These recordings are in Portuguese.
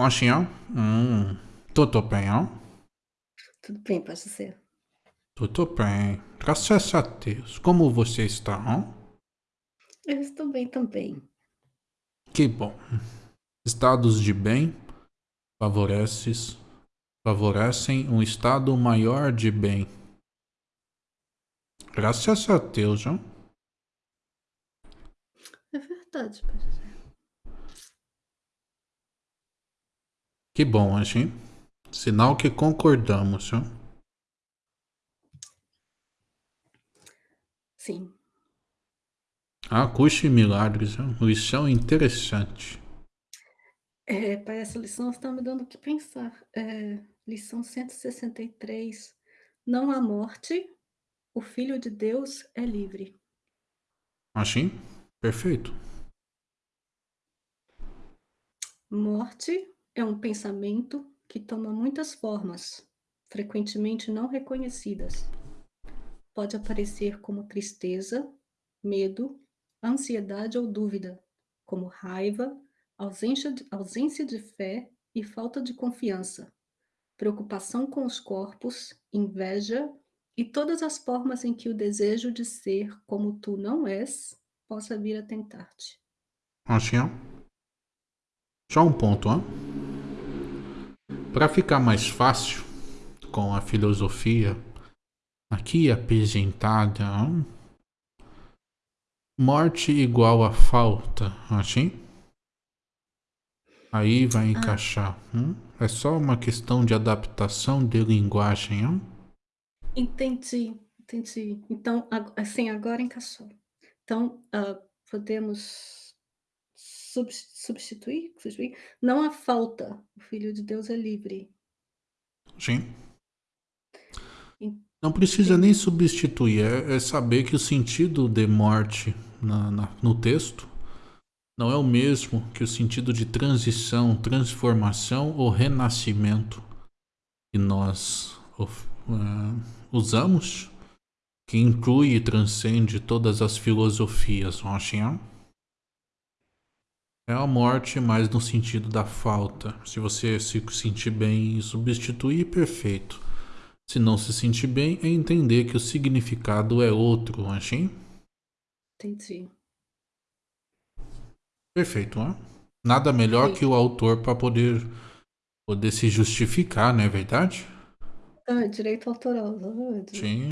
Hum, tudo bem, ó? Tudo bem, pode ser. Tudo bem. Graças a Deus. Como você está, ó? Eu estou bem também. Que bom. Estados de bem favoreces, favorecem um estado maior de bem. Graças a Deus, ó. É verdade, pode ser. Que bom, Anjinho. Sinal que concordamos. Sim. Ah, custe milagres, ó. Lição interessante. É, para essa lição está me dando o que pensar. É, lição 163. Não há morte, o Filho de Deus é livre. Assim? Perfeito. Morte é um pensamento que toma muitas formas, frequentemente não reconhecidas. Pode aparecer como tristeza, medo, ansiedade ou dúvida, como raiva, ausência de, ausência de fé e falta de confiança, preocupação com os corpos, inveja e todas as formas em que o desejo de ser como tu não és possa vir a tentar-te. Só um ponto, ó. Para ficar mais fácil com a filosofia aqui apresentada, ó. morte igual a falta, assim? Aí vai encaixar. Hum? É só uma questão de adaptação de linguagem, ó. Entendi, entendi. Então, assim, agora encaixou. Então, ah, podemos substituir, substituir? Não há falta, o Filho de Deus é livre. Sim. Não precisa nem substituir, é, é saber que o sentido de morte na- na- no texto não é o mesmo que o sentido de transição, transformação ou renascimento que nós eh, usamos, que inclui e transcende todas as filosofias, não acham? É a morte, mas no sentido da falta. Se você se sentir bem e substituir, perfeito. Se não se sentir bem, é entender que o significado é outro, achei? Entendi. Perfeito, né? Nada melhor Sim. que o autor para poder, poder se justificar, não é verdade? Ah, direito autoral, exatamente. Sim.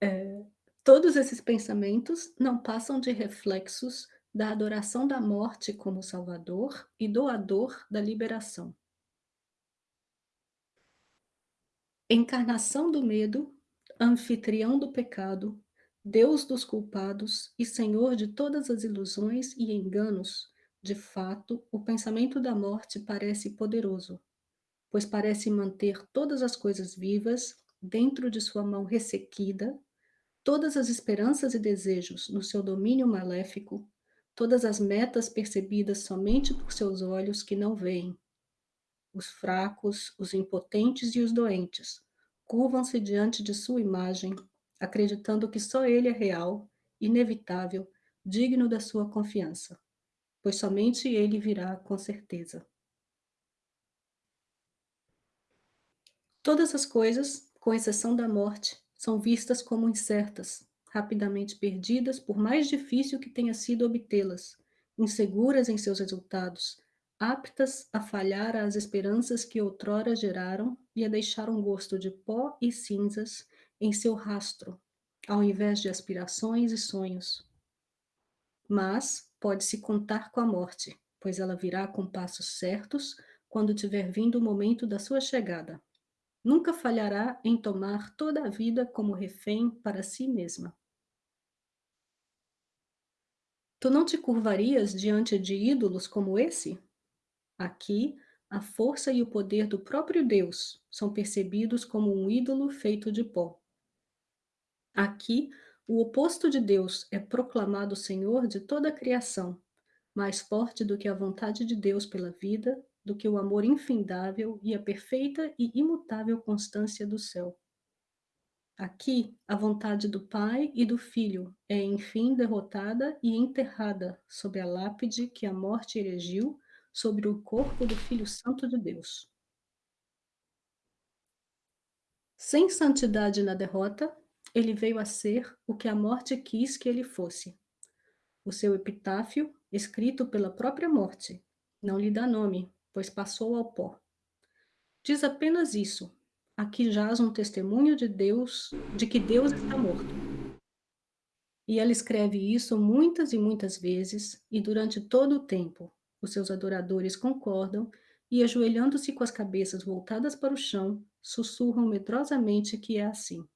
É, todos esses pensamentos não passam de reflexos da adoração da morte como salvador e doador da liberação. Encarnação do medo, anfitrião do pecado, Deus dos culpados e Senhor de todas as ilusões e enganos, de fato, o pensamento da morte parece poderoso, pois parece manter todas as coisas vivas dentro de sua mão ressequida, todas as esperanças e desejos no seu domínio maléfico, todas as metas percebidas somente por seus olhos que não veem. Os fracos, os impotentes e os doentes curvam-se diante de sua imagem, acreditando que só ele é real, inevitável, digno da sua confiança, pois somente ele virá com certeza. Todas as coisas, com exceção da morte, são vistas como incertas, rapidamente perdidas por mais difícil que tenha sido obtê-las, inseguras em seus resultados, aptas a falhar às esperanças que outrora geraram e a deixar um gosto de pó e cinzas em seu rastro, ao invés de aspirações e sonhos. Mas pode-se contar com a morte, pois ela virá com passos certos quando tiver vindo o momento da sua chegada. Nunca falhará em tomar toda a vida como refém para si mesma. Tu não te curvarias diante de ídolos como esse? Aqui, a força e o poder do próprio Deus são percebidos como um ídolo feito de pó. Aqui, o oposto de Deus é proclamado Senhor de toda a criação, mais forte do que a vontade de Deus pela vida, do que o amor infindável e a perfeita e imutável constância do céu. Aqui, a vontade do Pai e do Filho é enfim derrotada e enterrada sob a lápide que a morte erigiu sobre o corpo do Filho Santo de Deus. Sem santidade na derrota, ele veio a ser o que a morte quis que ele fosse. O seu epitáfio, escrito pela própria morte, não lhe dá nome, pois passou ao pó. Diz apenas isso: aqui jaz um testemunho de Deus, de que Deus está morto. E ela escreve isso muitas e muitas vezes, e durante todo o tempo, os seus adoradores concordam e, ajoelhando-se com as cabeças voltadas para o chão, sussurram medrosamente que é assim.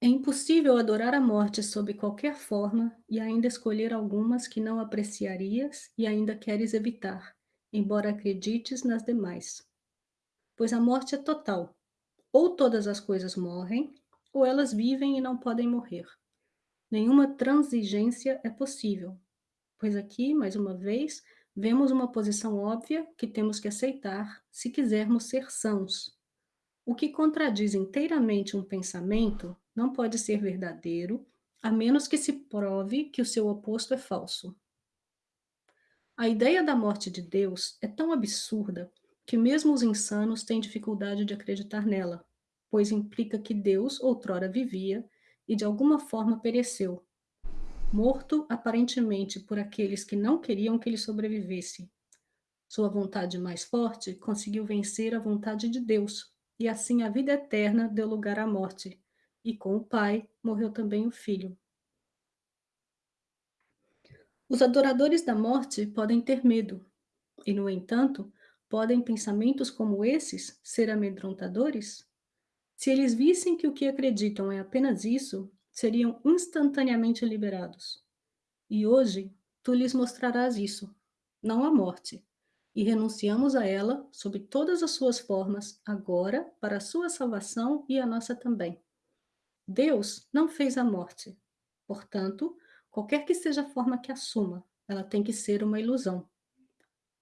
É impossível adorar a morte sob qualquer forma e ainda escolher algumas que não apreciarias e ainda queres evitar, embora acredites nas demais. Pois a morte é total. Ou todas as coisas morrem, ou elas vivem e não podem morrer. Nenhuma transigência é possível, pois aqui, mais uma vez, vemos uma posição óbvia que temos que aceitar se quisermos ser sãos. O que contradiz inteiramente um pensamento não pode ser verdadeiro, a menos que se prove que o seu oposto é falso. A ideia da morte de Deus é tão absurda que mesmo os insanos têm dificuldade de acreditar nela, pois implica que Deus outrora vivia e de alguma forma pereceu, morto aparentemente por aqueles que não queriam que ele sobrevivesse. Sua vontade mais forte conseguiu vencer a vontade de Deus, e assim a vida eterna deu lugar à morte, e com o Pai morreu também o Filho. Os adoradores da morte podem ter medo, e, no entanto, podem pensamentos como esses ser amedrontadores? Se eles vissem que o que acreditam é apenas isso, seriam instantaneamente liberados. E hoje, tu lhes mostrarás isso, não a morte, e renunciamos a ela sob todas as suas formas, agora, para a sua salvação e a nossa também. Deus não fez a morte. Portanto, qualquer que seja a forma que assuma, ela tem que ser uma ilusão.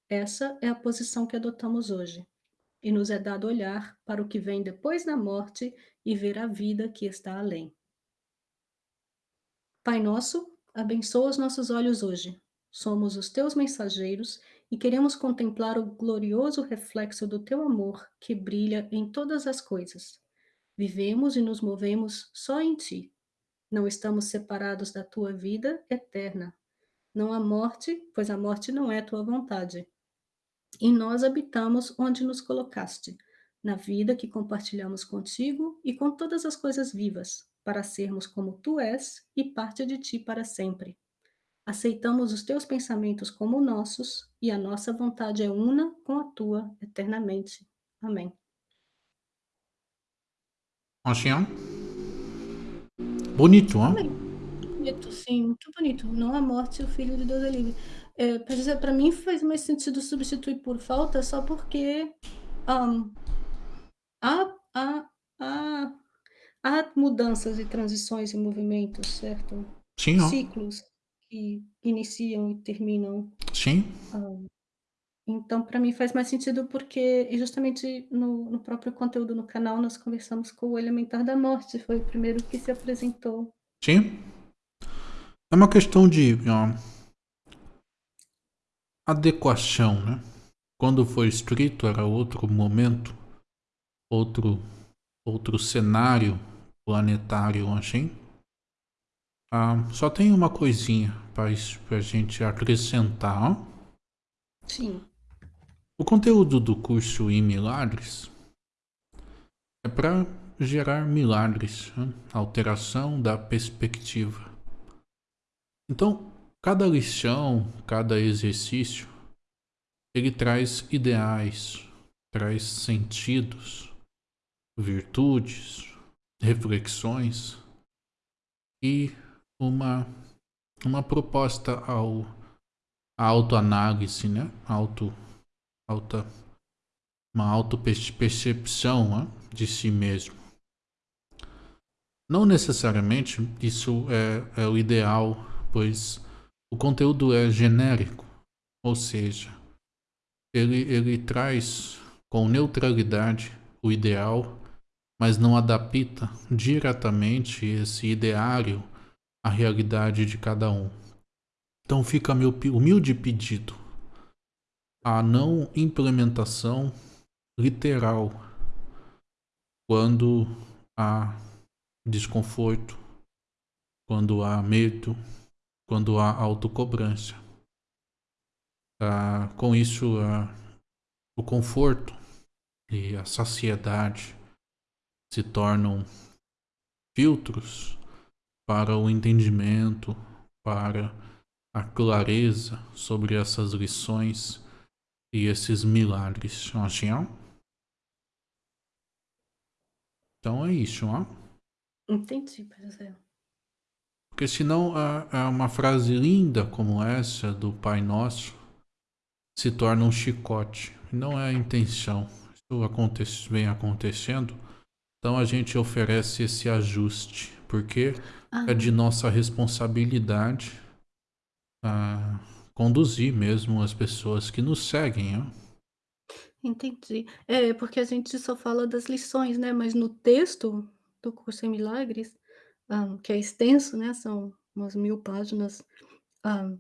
Essa é a posição que adotamos hoje. E nos é dado olhar para o que vem depois da morte e ver a vida que está além. Pai nosso, abençoa os nossos olhos hoje. Somos os teus mensageiros e queremos contemplar o glorioso reflexo do teu amor que brilha em todas as coisas. Vivemos e nos movemos só em ti. Não estamos separados da tua vida eterna. Não há morte, pois a morte não é tua vontade. E nós habitamos onde nos colocaste, na vida que compartilhamos contigo e com todas as coisas vivas, para sermos como tu és e parte de ti para sempre. Aceitamos os teus pensamentos como nossos e a nossa vontade é una com a tua eternamente. Amém. Ancião? Bonito, hein? Bonito, sim, muito bonito. Não a morte, o Filho de Deus é livre. É, para dizer, para mim faz mais sentido substituir por falta só porque um, há, há, há, há mudanças e transições e movimentos, certo? Sim, ó. Ciclos que iniciam e terminam. Sim. Um, então, para mim faz mais sentido porque justamente no, no próprio conteúdo no canal nós conversamos com o Elementar da Morte, foi o primeiro que se apresentou. Sim. É uma questão de ó, adequação, né? Quando foi escrito era outro momento, outro outro cenário planetário, assim. Ah, só tem uma coisinha para a gente acrescentar. Ó. Sim. O conteúdo do curso em milagres é para gerar milagres, né? alteração da perspectiva. Então, cada lição, cada exercício, ele traz ideais, traz sentidos, virtudes, reflexões e uma, uma proposta ao a autoanálise, né? Auto alta, uma auto-percepção né, de si mesmo. Não necessariamente isso é, é o ideal, pois o conteúdo é genérico, ou seja, ele, ele traz com neutralidade o ideal, mas não adapta diretamente esse ideário à realidade de cada um. Então fica meu humilde pedido a não implementação literal quando há desconforto, quando há medo, quando há autocobrança. Ah, com isso, ah, o conforto e a saciedade se tornam filtros para o entendimento, para a clareza sobre essas lições e esses milagres. Assim, ó. Então é isso, ó. Entendi, professor. Porque senão é uma frase linda como essa do Pai Nosso se torna um chicote. Não é a intenção. Isso acontece, vem acontecendo. Então a gente oferece esse ajuste, porque ah. é de nossa responsabilidade a conduzir mesmo as pessoas que nos seguem. Ó. Entendi. É, porque a gente só fala das lições, né? Mas no texto do curso em Milagres, um, que é extenso, né? São umas mil páginas. Um,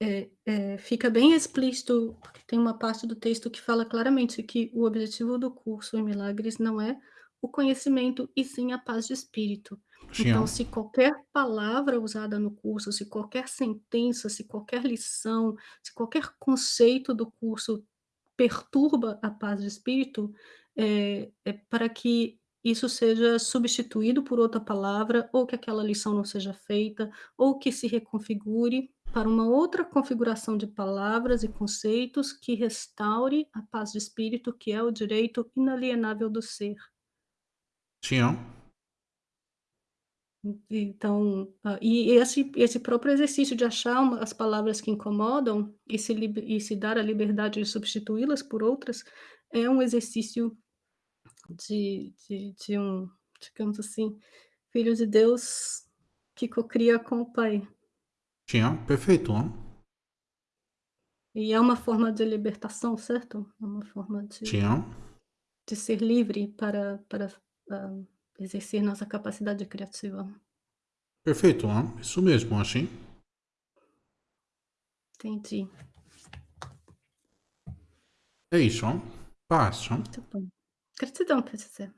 é, é, fica bem explícito, porque tem uma parte do texto que fala claramente que o objetivo do curso em Milagres não é o conhecimento e sim a paz de espírito. Então, se qualquer palavra usada no curso, se qualquer sentença, se qualquer lição, se qualquer conceito do curso perturba a paz de espírito, é, é para que isso seja substituído por outra palavra, ou que aquela lição não seja feita, ou que se reconfigure para uma outra configuração de palavras e conceitos que restaure a paz de espírito, que é o direito inalienável do ser. Sim. Então, uh, e esse, esse próprio exercício de achar uma, as palavras que incomodam e se, e se dar a liberdade de substituí-las por outras é um exercício de, de, de um, digamos assim, filho de Deus que cocria com o Pai. Sim, perfeito. Hein? E é uma forma de libertação, certo? É uma forma de, de ser livre para, para uh, exercer nossa capacidade criativa. Perfeito, hein? isso mesmo, assim. Entendi. É isso, hein? Hein? Muito bom. Gratidão, professor.